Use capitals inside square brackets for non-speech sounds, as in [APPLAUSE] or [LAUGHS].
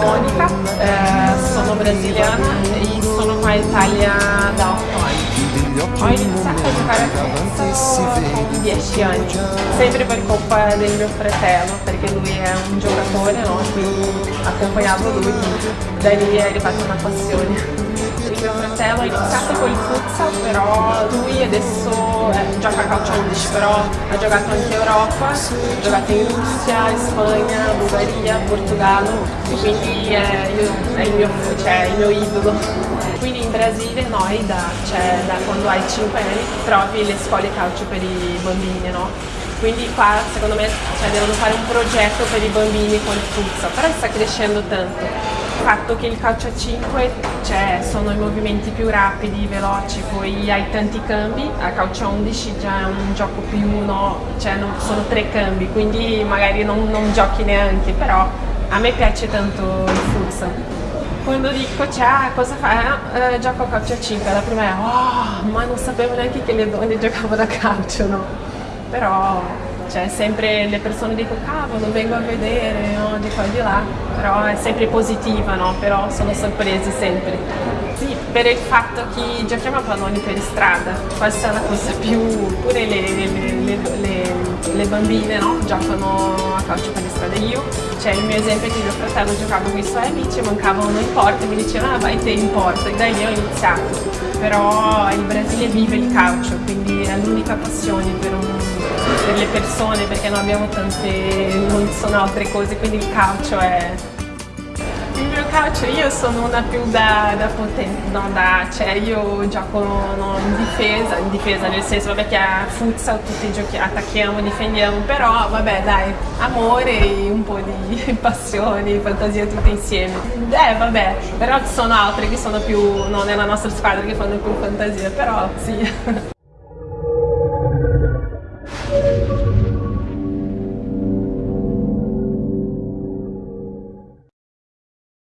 Monica, eh, sono brasiliana e sono qua in Italia da 8 anni. Ho iniziato a giocare a calcio con 10 anni, sempre per colpa del mio fratello, perché lui è un giocatore, no? quindi accompagnavo lui, da lì è arrivata una passione mio fratello ha iniziato con il futsal, però lui adesso eh, gioca a calcio 11, però ha giocato anche in Europa, ha giocato in Russia, in Spagna, Bulgaria, Portogallo, e quindi è, io, è il, mio, cioè, il mio idolo. Quindi in Brasile noi da, cioè, da quando hai 5 anni trovi le scuole calcio per i bambini, no? Quindi qua secondo me cioè, devono fare un progetto per i bambini con il futsal, però sta crescendo tanto il fatto che il calcio a 5 cioè, sono i movimenti più rapidi, veloci, poi hai tanti cambi, a calcio a 11 già è un gioco più uno, cioè non, sono tre cambi, quindi magari non, non giochi neanche, però a me piace tanto il futsal. Quando dico cioè, cosa fai? Eh, gioco a calcio a 5, la prima è oh, ma non sapevo neanche che le donne giocavano a calcio, no? Però cioè sempre le persone dicono cavolo vengo a vedere no? di qua e di là però è sempre positiva no? però sono sorpresi sempre sì per il fatto che giochiamo a palloni per strada questa è la cosa più pure le, le, le, le bambine no? giocano a calcio per strada io c'è il mio esempio che mio fratello giocava con i suoi amici mancavano in porta e mi diceva ah, vai te in porta e da lì ho iniziato però il Brasile vive il calcio quindi è l'unica passione per un per le persone perché non abbiamo tante, non sono altre cose, quindi il calcio è... Il mio calcio io sono una più da, da potente, no, da, cioè io gioco no, in difesa, in difesa nel senso vabbè che a futsal tutti giochi, attacchiamo, difendiamo, però vabbè dai, amore, un po' di [LAUGHS] passione, fantasia tutte insieme. Eh vabbè, però ci sono altre che sono più, no, nella nostra squadra che fanno più fantasia, però sì. [LAUGHS]